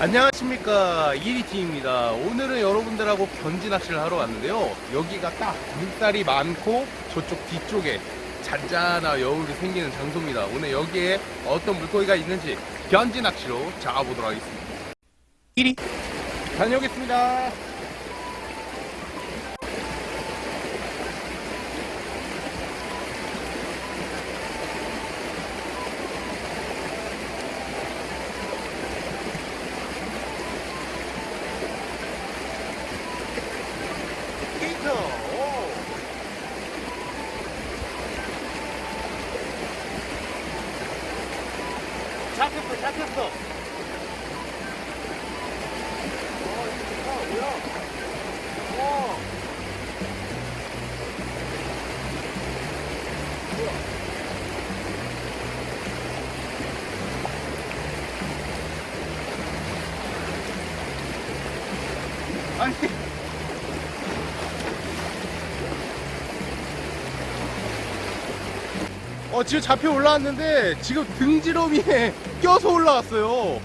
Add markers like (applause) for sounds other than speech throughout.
안녕하십니까. 이리티입니다. 오늘은 여러분들하고 견지 낚시를 하러 왔는데요. 여기가 딱 물살이 많고 저쪽 뒤쪽에 잔잔한 여울이 생기는 장소입니다. 오늘 여기에 어떤 물고기가 있는지 견지 낚시로 잡아보도록 하겠습니다. 이리. 다녀오겠습니다 게이터 오. 잡혔어 잡혔어 어 이거 좋다 뭐야 와 뭐야 아니. 어 지금 잡혀 올라왔는데 지금 등지러미에 (laughs) 껴서 올라왔어요.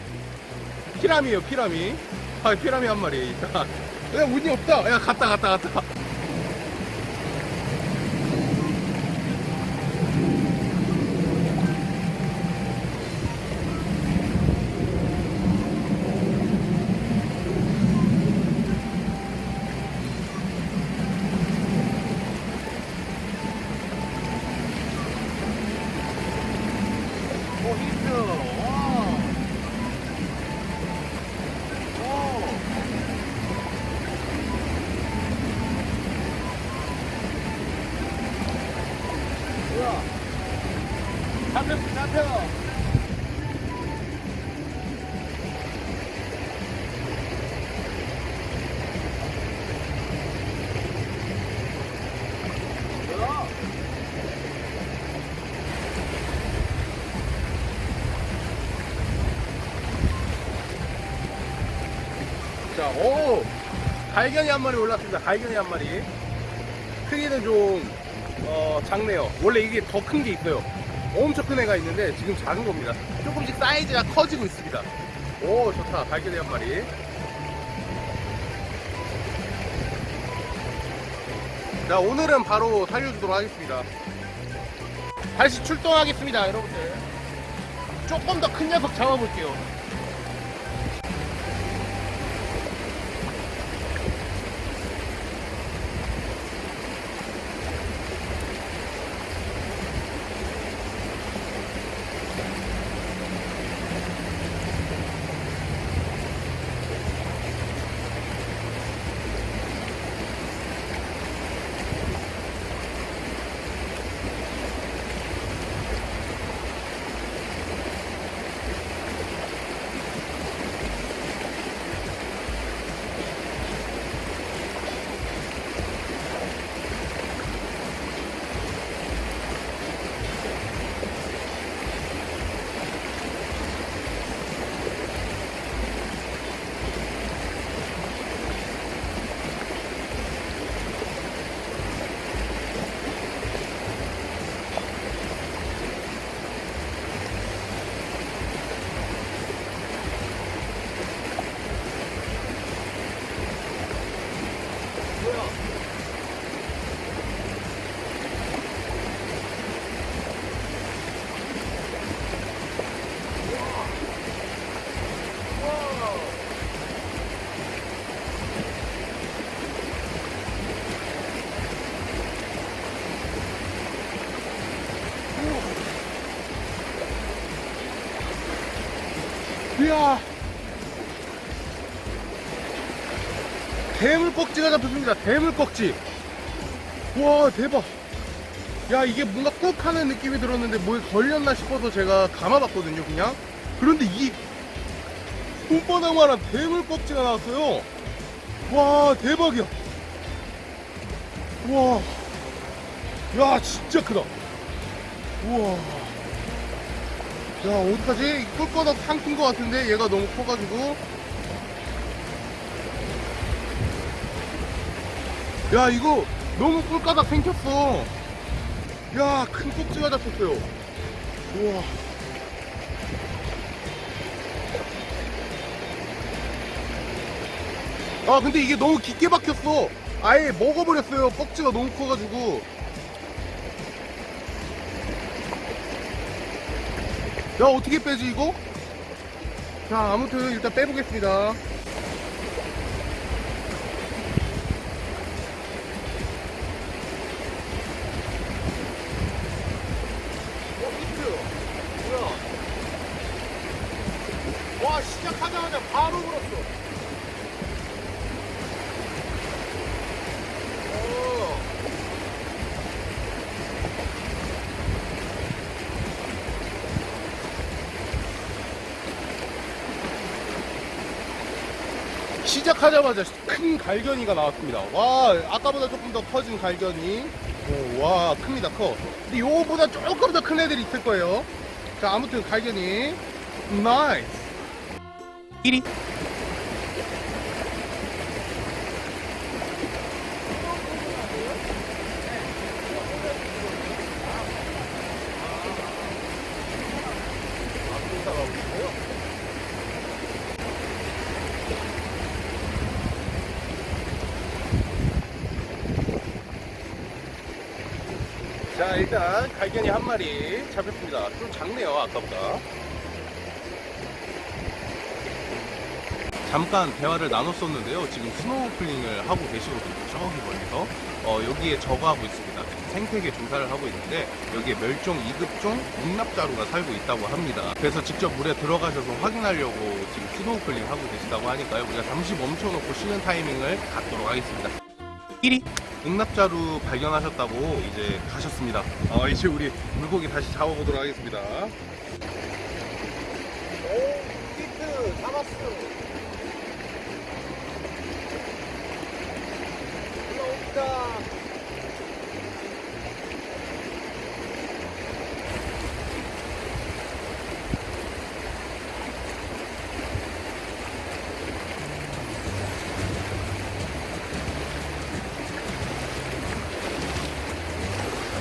피라미에요 피라미. 아 피라미 한 마리. 야 운이 없다. 야 갔다 갔다 갔다 오 히트. 잡혔어 뭐야 자, 오! 갈견이 한 마리 올랐습니다. 갈견이 한 마리. 크기는 좀, 어, 작네요. 원래 이게 더 큰 게 있어요. 엄청 큰 애가 있는데 지금 작은 겁니다. 조금씩 사이즈가 커지고 있습니다. 오, 좋다. 갈견이 한 마리. 자, 오늘은 바로 살려주도록 하겠습니다. 다시 출동하겠습니다, 여러분들. 조금 더 큰 녀석 잡아볼게요. 이야. 대물꼭지가 잡혔습니다. 대물꼭지. 와 대박. 야 이게 뭔가 꾹 하는 느낌이 들었는데 뭐에 걸렸나 싶어서 제가 감아봤거든요 그냥. 그런데 이 손바닥만한 대물꼭지가 나왔어요. 와 대박이야. 와. 야 진짜 크다. 우와. 야 어떡하지? 꿀거다 상큰 것 같은데? 얘가 너무 커가지고. 야 이거 너무 꿀가닥 생겼어. 야 큰 꼭지가 잡혔어요. 우와. 아 근데 이게 너무 깊게 박혔어. 아예 먹어버렸어요. 꺽지가 너무 커가지고 야 어떻게 빼지 이거? 자 아무튼 일단 빼보겠습니다 어 히트 뭐야 와 시작하자마자 바로 물었어 오. 시작하자마자 큰 갈겨니가 나왔습니다. 와, 아까보다 조금 더 커진 갈겨니. 오, 와, 큽니다, 커. 근데 요거보다 조금 더 큰 애들이 있을 거예요. 자, 아무튼 갈겨니. nice. 1위. 자 일단 갈겨니 한 마리 잡혔습니다. 좀 작네요 아까보다. 잠깐 대화를 나눴었는데요. 지금 스노클링을 하고 계시거든요 저기 멀리서. 어, 여기에 저거 하고 있습니다. 생태계 조사를 하고 있는데 여기에 멸종 2급종 묵납자루가 살고 있다고 합니다. 그래서 직접 물에 들어가셔서 확인하려고 지금 스노클링 하고 계시다고 하니까요. 우리가 잠시 멈춰놓고 쉬는 타이밍을 갖도록 하겠습니다 1위 응납자루 발견하셨다고 이제 가셨습니다. 아, 이제 우리 물고기 다시 잡아보도록 하겠습니다. 오, 히트 잡았어. 올라옵니다.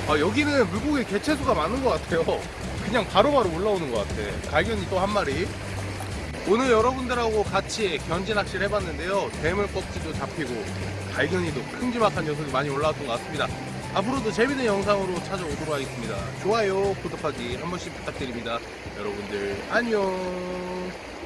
아, 여기는 물고기 개체수가 많은 것 같아요. 그냥 바로 바로 올라오는 것 같아. 갈견이 또 한 마리. 오늘 여러분들하고 같이 견지 낚시를 해봤는데요. 대물 꺽지도 잡히고 갈견이도 큼지막한 녀석이 많이 올라왔던 것 같습니다. 앞으로도 재밌는 영상으로 찾아오도록 하겠습니다. 좋아요, 구독하기 한 번씩 부탁드립니다. 여러분들 안녕.